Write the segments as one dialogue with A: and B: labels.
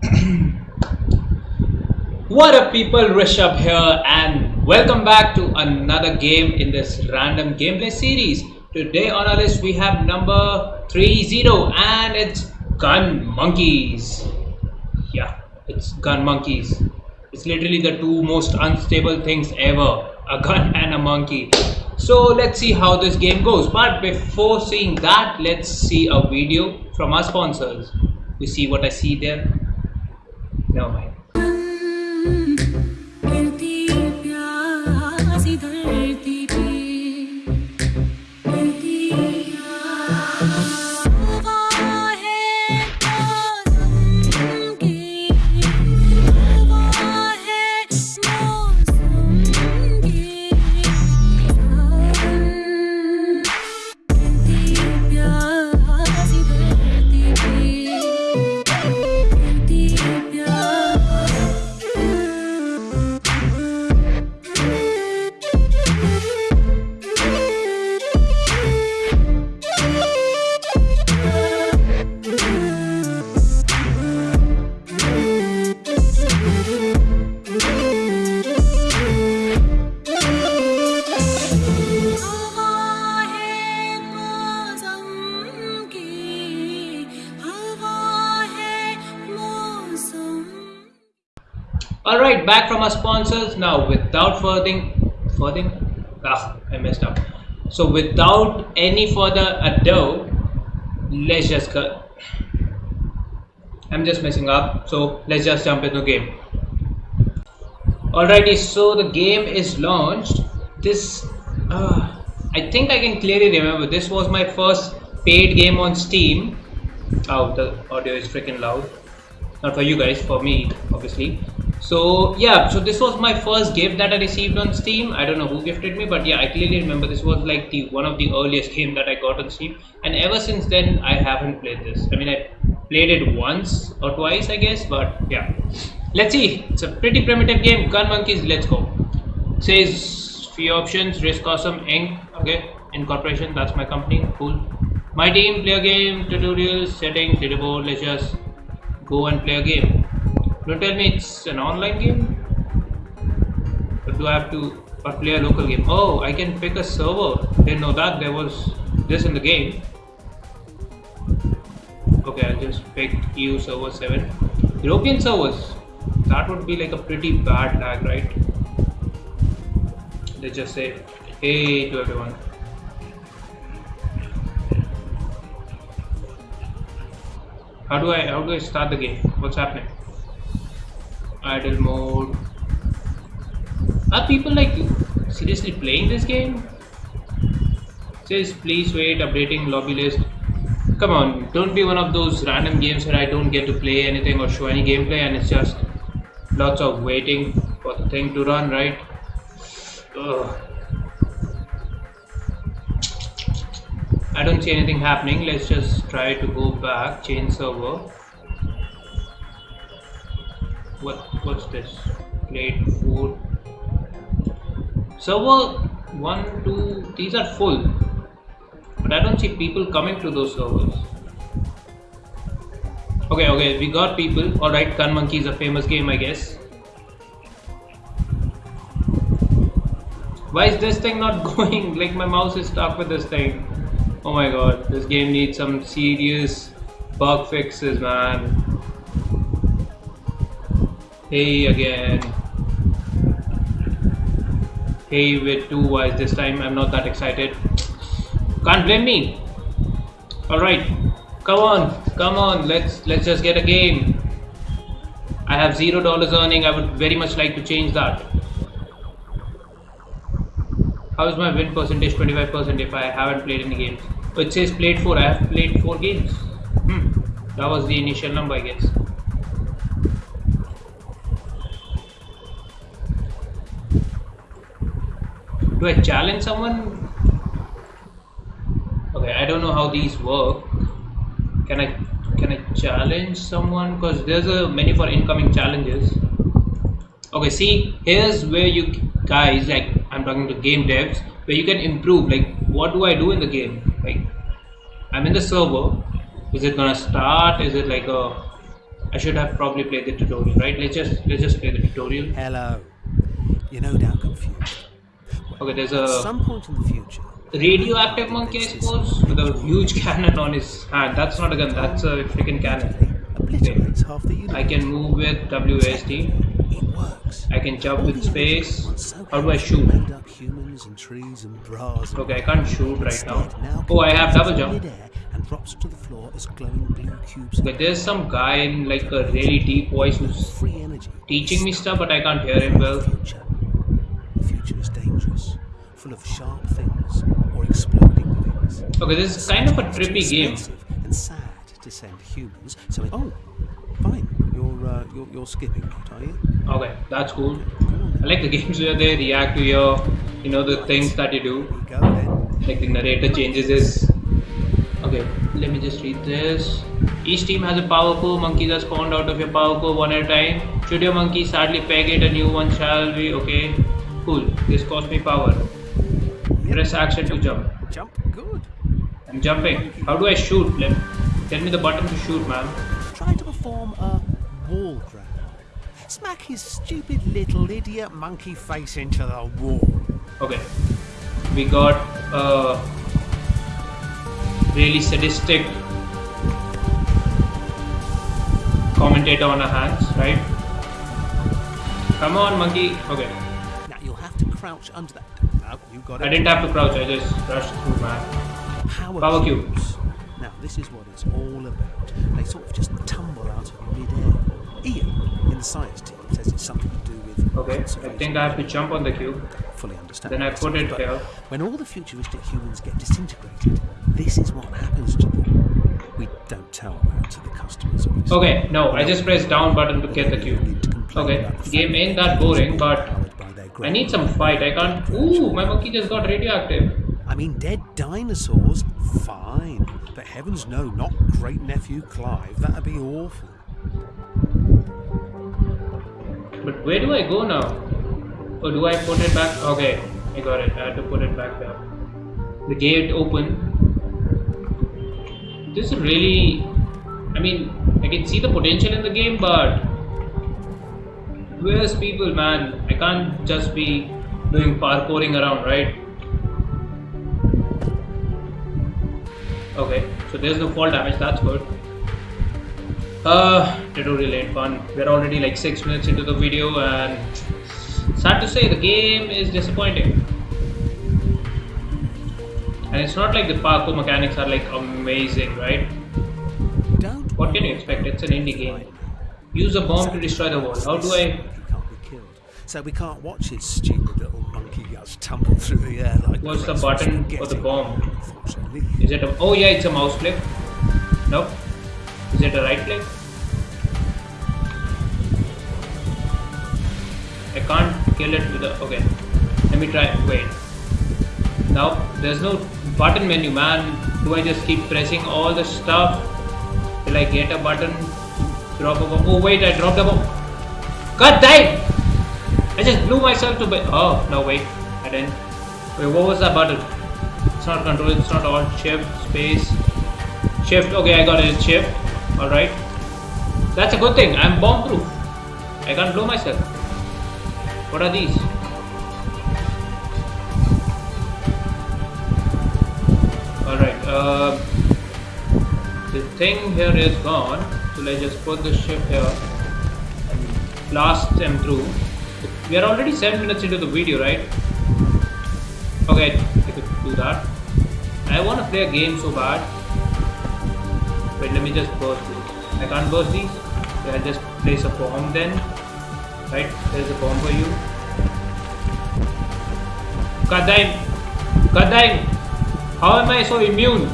A: What up people, Rishabh here and welcome back to another game in this random gameplay series. Today on our list we have number 30 and it's Gun Monkeys. Yeah, it's Gun Monkeys. It's literally the two most unstable things ever, a gun and a monkey. So let's see how this game goes. But before seeing that, let's see a video from our sponsors. You see what I see there? Never Alright, back from our sponsors. Now, without further, further, ah, I messed up. So, without any further ado, let's just go. I'm just messing up. So, let's just jump into the game. Alrighty, so the game is launched. This, uh, I think I can clearly remember. This was my first paid game on Steam. Oh, the audio is freaking loud not for you guys for me obviously so yeah so this was my first gift that i received on steam. I don't know who gifted me but yeah i clearly remember this was like the one of the earliest game that i got on steam. And ever since then i haven't played this. I mean i played it once or twice i guess but yeah. Let's see. It's a pretty primitive game. Gun monkeys let's go. Says few options. Risk awesome inc okay incorporation that's my company cool. My team play a game tutorials settings leaderboard let's just go and play a game. Don't tell me it's an online game. But do I have to or play a local game? Oh, I can pick a server. Didn't know that there was this in the game. Okay, I'll just pick EU server 7. European servers. That would be like a pretty bad lag, right? Let's just say hey to everyone. How do I how do I start the game? What's happening? Idle mode. Are people like seriously playing this game? says please wait, updating lobby list. Come on, don't be one of those random games where I don't get to play anything or show any gameplay and it's just lots of waiting for the thing to run, right? Ugh. I don't see anything happening. Let's just try to go back, change server. What what's this? Plate food. Server one, two, these are full. But I don't see people coming to those servers. Okay, okay, we got people. Alright, Gun Monkey is a famous game, I guess. Why is this thing not going? Like my mouse is stuck with this thing. Oh my god, this game needs some serious bug fixes, man. Hey again. Hey with two Ys this time. I'm not that excited. Can't blame me. Alright. Come on, come on, let's let's just get a game. I have zero dollars earning, I would very much like to change that. How is my win percentage 25% if I haven't played any games? It says played 4. I have played 4 games. Hmm. That was the initial number, I guess. Do I challenge someone? Okay, I don't know how these work. Can I can I challenge someone? Because there's a menu for incoming challenges. Okay, see, here's where you guys like I'm talking to game devs where you can improve. Like, what do I do in the game? Like, I'm in the server. Is it gonna start? Is it like a I should have probably played the tutorial, right? Let's just let's just play the tutorial.
B: Hello. You're no doubt confused.
A: Okay, there's
B: At
A: a
B: some point in the future,
A: radioactive monkey, I suppose, with a huge cannon on his hand. That's not a gun. That's a freaking cannon.
B: obliterates half the universe.
A: I can move with
B: works.
A: I can jump with space. How do I shoot?
B: Made up humans and trees and bras. and
A: Okay, I can't shoot right now. Oh, I have double jump.
B: And drops to the floor as glowing blue cubes.
A: Okay, there's some guy in like a really deep voice who's teaching me stuff, but I can't hear him well.
B: Is dangerous, full of sharp things or exploding things.
A: Okay, this is kind of a trippy game.
B: And sad to send humans. So it, oh, fine. You're uh, you're, you're skipping that, are you?
A: Okay, that's cool. I like the games where they react to your, you know, the things that you do.
B: Go.
A: Like the narrator changes his. Okay, let me just read this. Each team has a power core. Monkeys are spawned out of your power core one at a time. Should your monkey sadly peg it, a new one shall be. Okay, cool. This cost me power. Press action to jump.
B: Jump. Good.
A: I'm jumping. How do I shoot? Let tell me the button to shoot, man.
B: Try to perform a wall grab. Smack his stupid little idiot monkey face into the wall.
A: Okay. We got a really sadistic commentator on our hands, right? Come on, monkey. Okay.
B: Crouch under that. No, you got it.
A: I didn't have to crouch, I just rushed through, man.
B: Power,
A: Power
B: cubes. Now this is what it's all about. They sort of just tumble out of midair. Ian, in the science team, says it's something to do with
A: Okay. So
B: I
A: think I have to jump on the cube.
B: fully understand.
A: Then I put it
B: but
A: here.
B: When all the futuristic humans get disintegrated, this is what happens to them. We don't tell that to the customers. Obviously.
A: Okay, no, I just press down button to get the cube. Okay, game ain't that boring, but I need some fight. I can't. Ooh, my monkey just got radioactive.
B: I mean, dead dinosaurs, fine. But heavens no, not great nephew Clive. That'd be awful.
A: But where do I go now? Or do I put it back? Okay, I got it. I had to put it back there. The gate open. This is really. I mean, I can see the potential in the game, but. Where's people, man? I can't just be doing parkouring around, right? Okay, so there's no fall damage, that's good. Uh, tutorial ain't fun. We're already like 6 minutes into the video and sad to say the game is disappointing. And it's not like the parkour mechanics are like amazing, right? What can you expect? It's an indie game. Use a bomb to destroy the world. How do I...
B: Can't be killed. So we can't watch his stupid little monkey guts tumble through the air like.
A: What's the button for the bomb? Is it a... Oh yeah, it's a mouse click. Nope. Is it a right click? I can't kill it with a... Okay. Let me try... Wait. Now, there's no button menu, man. Do I just keep pressing all the stuff till I get a button? Drop a bomb. Oh wait, I dropped a bomb. God damn! I just blew myself to bed. Oh, no wait. I didn't. Wait, what was that button? It's not control, it's not all. Shift, space. Shift, okay, I got it. Shift. Alright. That's a good thing. I'm bomb proof. I can't blow myself. What are these? Alright, uh, the thing here is gone. So let's just put the shift here and blast them through. We are already 7 minutes into the video, right? Okay, I could do that. I want to play a game so bad. Wait, let me just burst these. I can't burst these. Okay, I'll just place a bomb then. Right, there's a bomb for you. God damn! God damn! How am I so immune?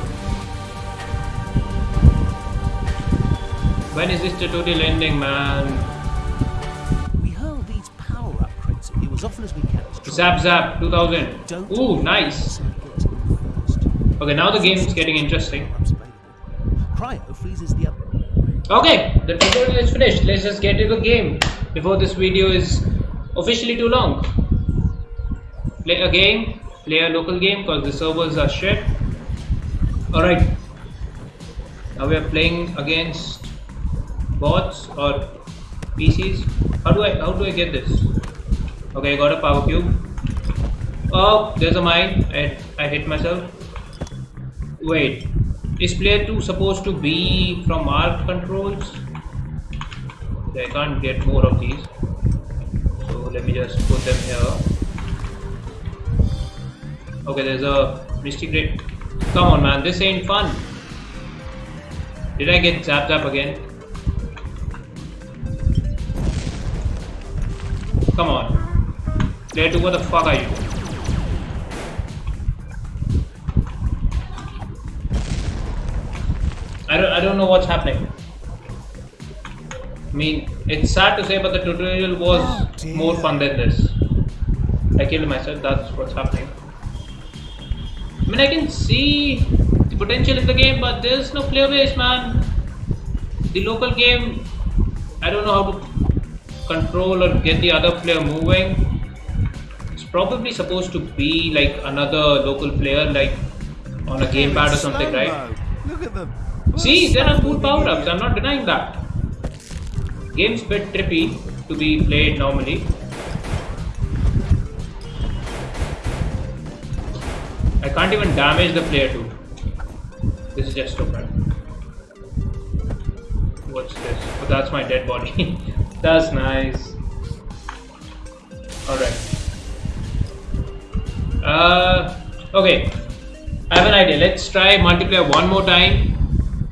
A: When is this tutorial ending, man?
B: We hurl these power upgrades at you as often as we can.
A: Zap Zap 2000.
B: Don't
A: Ooh, nice.
B: Get to them first.
A: Okay, now the game is getting interesting.
B: Cryo freezes the.
A: Okay, the tutorial is finished. Let's just get to the game before this video is officially too long. Play a game, play a local game because the servers are shit. Alright, now we are playing against bots or PCs. How do I how do I get this? Okay, I got a power cube. Oh, there's a mine. I, I hit myself. Wait, is player 2 supposed to be from our controls? I can't get more of these. So let me just put them here. Okay, there's a Misty Grid. Come on, man, this ain't fun. Did I get zapped up again? Come on. 2, what the fuck are you? I don't, I don't know what's happening. I mean, it's sad to say, but the tutorial was
B: Oh,
A: more fun than this. I killed myself, that's what's happening. I mean, I can see the potential in the game, but there's no player base, man. The local game, I don't know how to control or get the other player moving. It's probably supposed to be like another local player, like on a gamepad or something, right?
B: Look at them.
A: See, there are cool power ups, I'm not denying that. Game's bit trippy to be played normally. I can't even damage the player too. This is just stupid. What's this? Oh, that's my dead body. that's nice. Alright. Uh, okay. I have an idea. Let's try multiplayer one more time.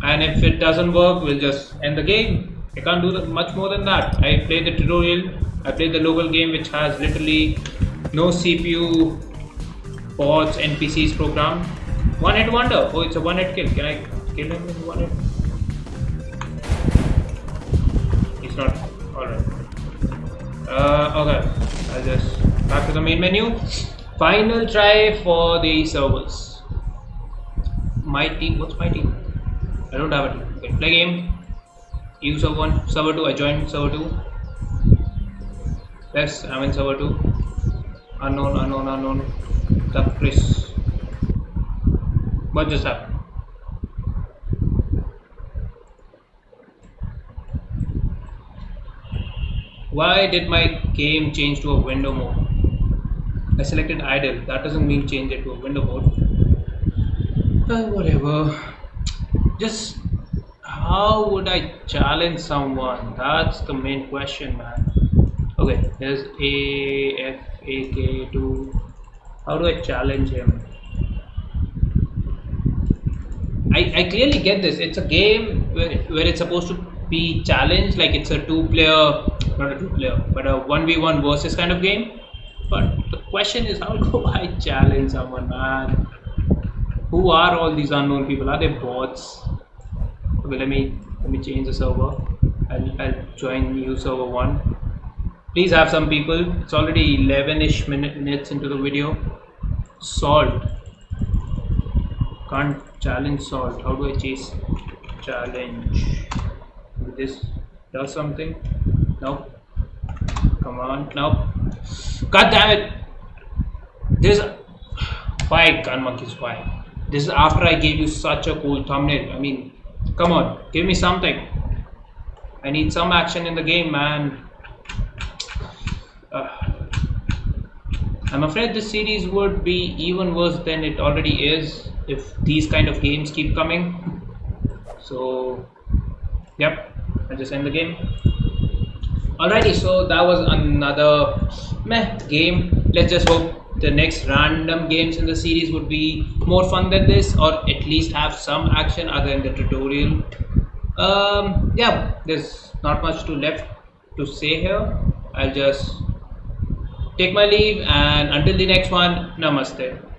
A: And if it doesn't work, we'll just end the game. I can't do much more than that. I played the tutorial. I played the local game, which has literally no CPU, bots, NPCs programmed. One hit wonder. Oh, it's a one hit kill. Can I kill him in one hit? Main menu. Final try for the servers. My team. What's my team? I don't have a team. Okay, play game. You server one, server two. I joined server two. Yes, I'm in server two. Unknown, unknown, unknown. The Chris. What just happened? Why did my game change to a window mode? I selected idle. That doesn't mean change it to a window mode. Uh, whatever. Just how would I challenge someone? That's the main question, man. Okay, there's A F A K two. How do I challenge him? I, I clearly get this. It's a game where, where it's supposed to be challenged, like it's a two player, not a two player, but a 1v1 versus kind of game. But question is, how do I challenge someone, man? Who are all these unknown people? Are they bots? Okay, let me let me change the server. I'll, I'll join new server one. Please have some people. It's already 11ish minutes into the video. Salt. Can't challenge salt. How do I chase challenge? This does something. Nope. Come on. Nope. God damn it. This why Gun Monkeys why? This is after I gave you such a cool thumbnail. I mean, come on, give me something. I need some action in the game, man. Uh, I'm afraid this series would be even worse than it already is if these kind of games keep coming. So, yep, I'll just end the game. Alrighty, so that was another meh game. Let's just hope the next random games in the series would be more fun than this, or at least have some action other than the tutorial. Um, yeah, there's not much to left to say here. I'll just take my leave, and until the next one, namaste.